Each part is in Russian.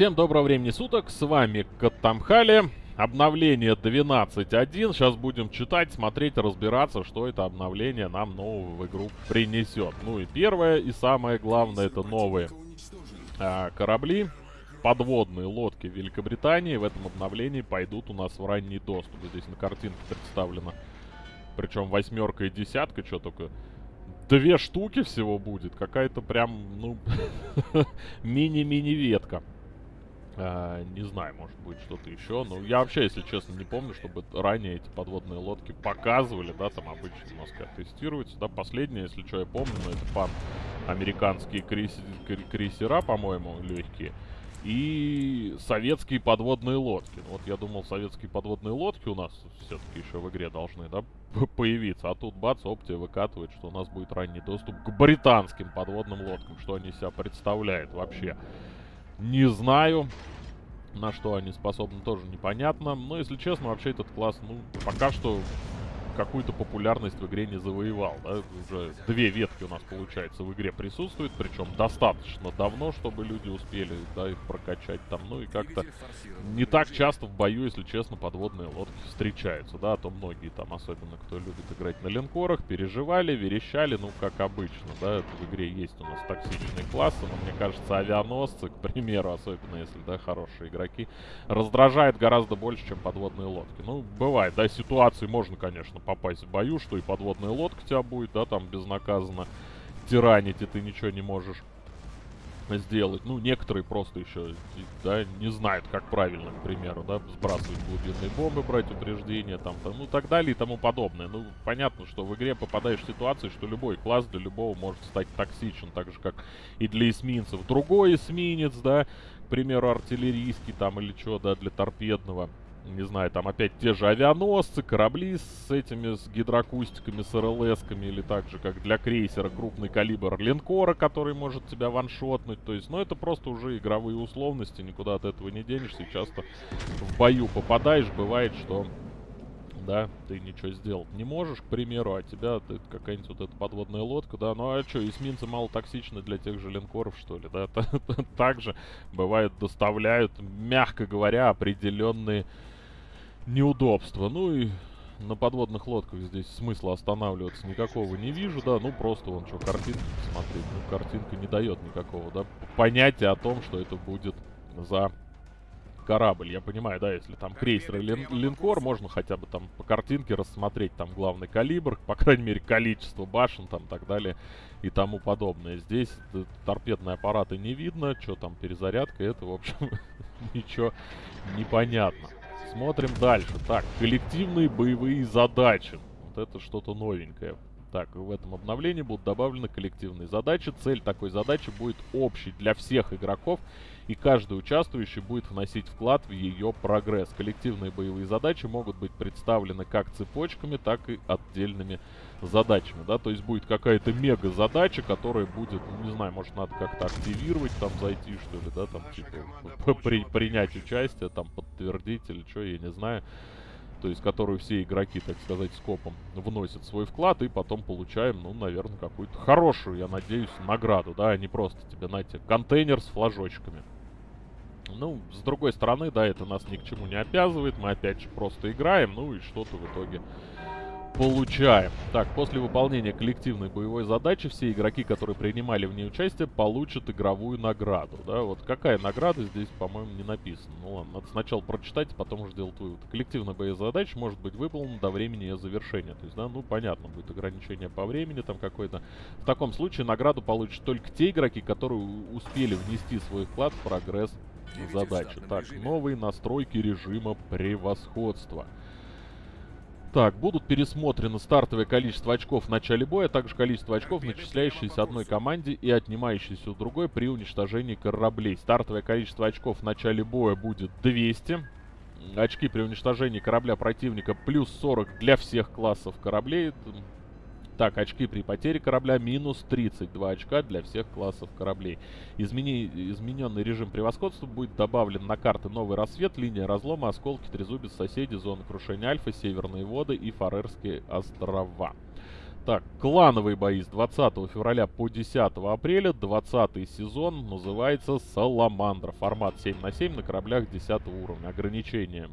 Всем доброго времени суток, с вами Катамхали. Обновление 12.1. Сейчас будем читать, смотреть, разбираться, что это обновление нам нового в игру принесет. Ну и первое, и самое главное, это новые а, корабли, подводные лодки Великобритании. В этом обновлении пойдут у нас в ранний доступ. Здесь на картинке представлено. Причем восьмерка и десятка, что только две штуки всего будет. Какая-то прям, ну, мини-мини-ветка. А, не знаю, может быть что-то еще. Но я вообще, если честно, не помню, чтобы ранее эти подводные лодки показывали, да, там обычно у нас. Да, последнее, если что, я помню, но это пан американские крейс крейсера, по-моему, легкие. И советские подводные лодки. Ну, вот я думал, советские подводные лодки у нас все-таки еще в игре должны, да, появиться. А тут бац, Оптия выкатывает, что у нас будет ранний доступ к британским подводным лодкам. Что они себя представляют вообще. Не знаю. На что они способны, тоже непонятно. Но, если честно, вообще этот класс, ну, пока что какую-то популярность в игре не завоевал. Да? Уже две ветки у нас, получается, в игре присутствуют, причем достаточно давно, чтобы люди успели да, их прокачать там. Ну и как-то не так часто в бою, если честно, подводные лодки встречаются. Да, а то многие там, особенно кто любит играть на линкорах, переживали, верещали, ну как обычно. Да, в игре есть у нас токсичные классы, но мне кажется, авианосцы, к примеру, особенно если, да, хорошие игроки, раздражает гораздо больше, чем подводные лодки. Ну, бывает, да, ситуации можно, конечно, попасть в бою, что и подводная лодка тебя будет, да, там безнаказанно тиранить, и ты ничего не можешь сделать. Ну, некоторые просто еще, да, не знают, как правильно, к примеру, да, сбрасывать глубинные бомбы, брать упреждения, там, там, ну, так далее и тому подобное. Ну, понятно, что в игре попадаешь в ситуацию, что любой класс для любого может стать токсичен, так же, как и для эсминцев. Другой эсминец, да, к примеру, артиллерийский, там, или что, да, для торпедного не знаю, там опять те же авианосцы, корабли с этими, с гидроакустиками, с РЛСками, или так же, как для крейсера, крупный калибр линкора, который может тебя ваншотнуть. То есть, ну, это просто уже игровые условности, никуда от этого не денешься. Часто в бою попадаешь, бывает, что, да, ты ничего сделать не можешь, к примеру, а тебя какая-нибудь вот эта подводная лодка, да, ну а что, эсминцы мало токсичны для тех же линкоров, что ли, да? Также, бывает, доставляют, мягко говоря, определенные неудобства. Ну и на подводных лодках здесь смысла останавливаться никакого не вижу, да, ну просто вон что, картинка посмотреть, ну картинка не дает никакого, да, понятия о том, что это будет за корабль. Я понимаю, да, если там крейсер или лин линкор, можно хотя бы там по картинке рассмотреть там главный калибр, по крайней мере количество башен там так далее и тому подобное. Здесь торпедные аппараты не видно, что там перезарядка, это в общем ничего не понятно. Смотрим дальше. Так, коллективные боевые задачи. Вот это что-то новенькое. Так, в этом обновлении будут добавлены коллективные задачи. Цель такой задачи будет общей для всех игроков, и каждый участвующий будет вносить вклад в ее прогресс. Коллективные боевые задачи могут быть представлены как цепочками, так и отдельными задачами, да, то есть будет какая-то мега-задача, которая будет, ну, не знаю, может, надо как-то активировать, там, зайти, что ли, да, там, типа, при, принять участие, там, подтвердить или что, я не знаю. То есть, которую все игроки, так сказать, скопом вносят свой вклад, и потом получаем, ну, наверное, какую-то хорошую, я надеюсь, награду, да, а не просто тебе, знаете, контейнер с флажочками. Ну, с другой стороны, да, это нас ни к чему не обязывает, мы опять же просто играем, ну и что-то в итоге получаем. Так, после выполнения коллективной боевой задачи все игроки, которые принимали в ней участие, получат игровую награду. Да, вот какая награда здесь, по-моему, не написано. Ну ладно, надо сначала прочитать, потом уже сделать вывод. Коллективная боевая задача может быть выполнена до времени ее завершения. То есть, да, ну понятно, будет ограничение по времени там какое-то. В таком случае награду получат только те игроки, которые успели внести свой вклад в прогресс задачи. Так, новые настройки режима превосходства. Так, будут пересмотрены стартовое количество очков в начале боя, а также количество очков, начисляющиеся одной команде и отнимающиеся у другой при уничтожении кораблей. Стартовое количество очков в начале боя будет 200. Очки при уничтожении корабля противника плюс 40 для всех классов кораблей. Так, очки при потере корабля минус 32 очка для всех классов кораблей. Измени... Измененный режим превосходства будет добавлен на карты Новый Рассвет, Линия Разлома, Осколки, Трезубец, Соседи, Зона Крушения Альфа, Северные Воды и Фарерские острова. Так, клановые бои с 20 февраля по 10 апреля. 20 сезон называется Саламандра. Формат 7 на 7 на кораблях 10 уровня. Ограничения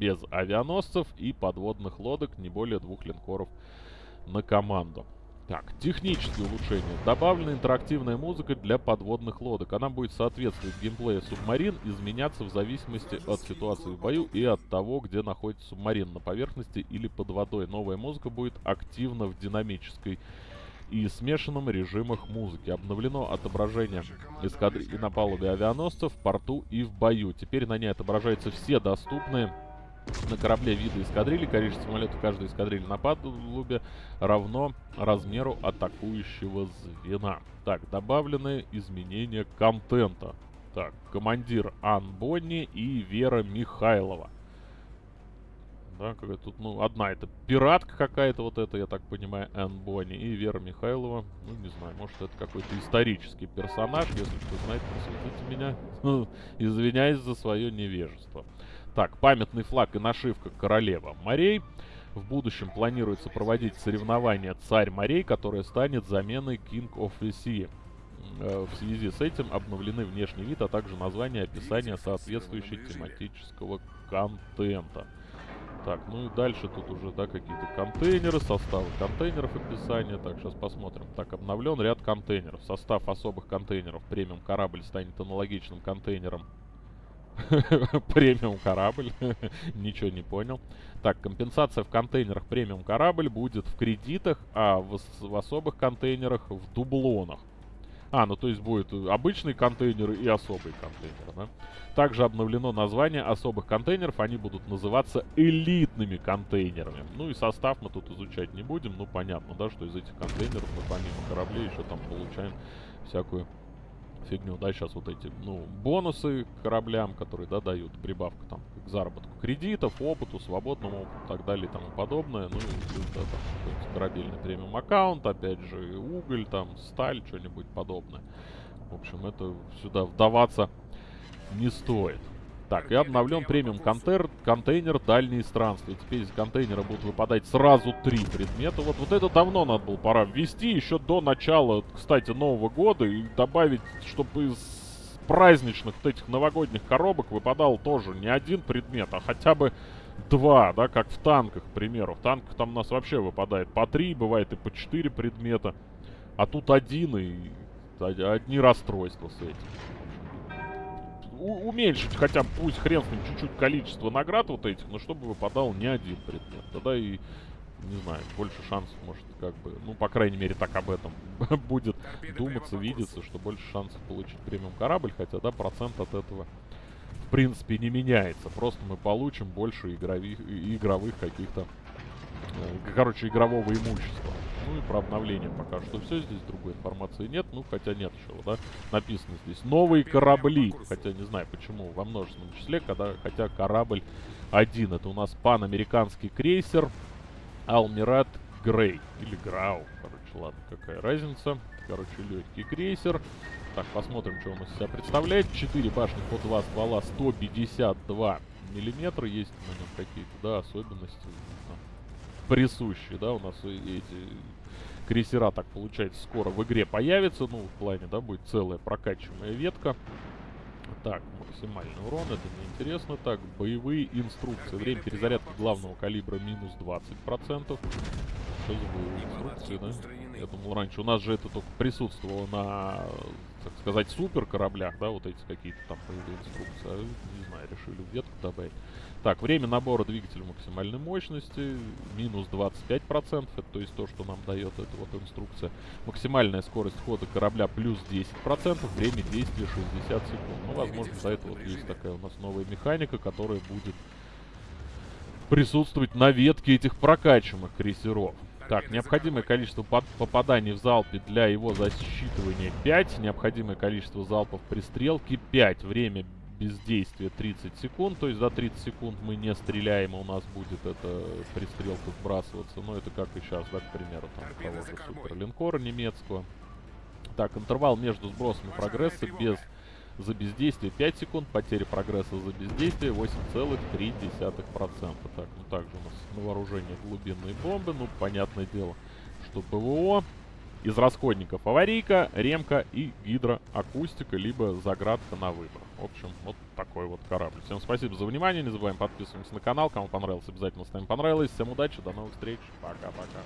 без авианосцев и подводных лодок, не более двух линкоров на команду. Так, технические улучшения. Добавлена интерактивная музыка для подводных лодок. Она будет соответствовать геймплею субмарин, изменяться в зависимости от ситуации в бою и от того, где находится субмарин, на поверхности или под водой. Новая музыка будет активна в динамической и смешанном режимах музыки. Обновлено отображение эскадрильи на палубе авианосцев, в порту и в бою. Теперь на ней отображаются все доступные на корабле вида эскадрильи. Количество самолетов каждой эскадрильи на палубе равно размеру атакующего звена. Так, добавлены изменения контента. Так, командир Ан Бонни и Вера Михайлова. Да, какая тут, ну, одна это пиратка какая-то вот это, я так понимаю, Ан Бонни. И Вера Михайлова, ну, не знаю, может это какой-то исторический персонаж. Если кто знает, просветите меня. Извиняюсь за свое невежество. Так, памятный флаг и нашивка «Королева морей». В будущем планируется проводить соревнование «Царь морей», которое станет заменой King of the Sea. Э, в связи с этим обновлены внешний вид, а также название и описание соответствующего тематического контента. Так, ну и дальше тут уже, да, какие-то контейнеры, составы контейнеров, описание. Так, сейчас посмотрим. Так, обновлен ряд контейнеров. Состав особых контейнеров премиум корабль станет аналогичным контейнером премиум корабль. Ничего не понял. Так, компенсация в контейнерах премиум корабль будет в кредитах, а в, в особых контейнерах в дублонах. А, ну то есть будет обычный контейнер и особый контейнер, да? Также обновлено название особых контейнеров, они будут называться элитными контейнерами. Ну и состав мы тут изучать не будем, ну понятно, да, что из этих контейнеров мы помимо кораблей еще там получаем всякую фигню, да, сейчас вот эти, ну, бонусы кораблям, которые, да, дают, прибавка там к заработку кредитов, опыту, свободному опыту так далее и тому подобное, ну, и, да, там, корабельный премиум аккаунт, опять же, уголь, там, сталь, что-нибудь подобное. В общем, это сюда вдаваться не стоит. Так, и обновлен премиум контейнер, контейнер дальние странствия. Теперь из контейнера будут выпадать сразу три предмета. Вот, вот это давно надо было пора ввести, еще до начала, кстати, Нового года. И добавить, чтобы из праздничных вот этих новогодних коробок выпадал тоже не один предмет, а хотя бы два, да, как в танках, к примеру. В танках там у нас вообще выпадает по три, бывает и по четыре предмета. А тут один и одни расстройства с этим уменьшить хотя бы, пусть хрен с ним, чуть-чуть количество наград вот этих, но чтобы выпадал не один предмет. Тогда и, не знаю, больше шансов может как бы, ну, по крайней мере, так об этом будет думаться, видеться, что больше шансов получить премиум корабль, хотя, да, процент от этого в принципе не меняется. Просто мы получим больше игровых, игровых каких-то, короче, игрового имущества. Ну и про обновление пока что все. Здесь другой информации нет. Ну, хотя нет еще, да. Написано здесь. Новые корабли. Хотя не знаю почему во множественном числе, когда, хотя корабль один. Это у нас панамериканский крейсер Алмират Грей. Или Грау. Короче, ладно, какая разница. Короче, легкий крейсер. Так, посмотрим, что он из себя представляет. 4 башни по 2 ствола, 152 миллиметра. Есть на нем какие-то, да, особенности присущие, да, у нас эти крейсера, так получается, скоро в игре появятся, ну, в плане, да, будет целая прокачиваемая ветка. Так, максимальный урон, это неинтересно. Так, боевые инструкции. Время перезарядки главного калибра минус 20%. Что за боевые инструкции, да? Я думал, раньше у нас же это только присутствовало на, так сказать, супер кораблях, да, вот эти какие-то там боевые инструкции. А, не знаю, решили в ветку добавить. Так, время набора двигателя максимальной мощности минус 25%. Это то есть то, что нам дает эта вот инструкция. Максимальная скорость хода корабля плюс 10%. Время действия 60 секунд. Ну, возможно, за это вот есть такая у нас новая механика, которая будет присутствовать на ветке этих прокачиваемых крейсеров. Так, необходимое количество попаданий в залпе для его засчитывания 5. Необходимое количество залпов при стрелке 5. Время бездействия 30 секунд. То есть за 30 секунд мы не стреляем, и у нас будет это пристрелка сбрасываться. Но это как и сейчас, да, к примеру, там того же суперлинкора немецкого. Так, интервал между сбросами прогресса без за бездействие 5 секунд, потеря прогресса за бездействие 8,3%. Так, ну также у нас на вооружении глубинные бомбы, ну, понятное дело, что ПВО. Из расходников аварийка, ремка и гидроакустика, либо заградка на выбор. В общем, вот такой вот корабль. Всем спасибо за внимание, не забываем подписываться на канал. Кому понравилось, обязательно ставим понравилось. Всем удачи, до новых встреч, пока-пока.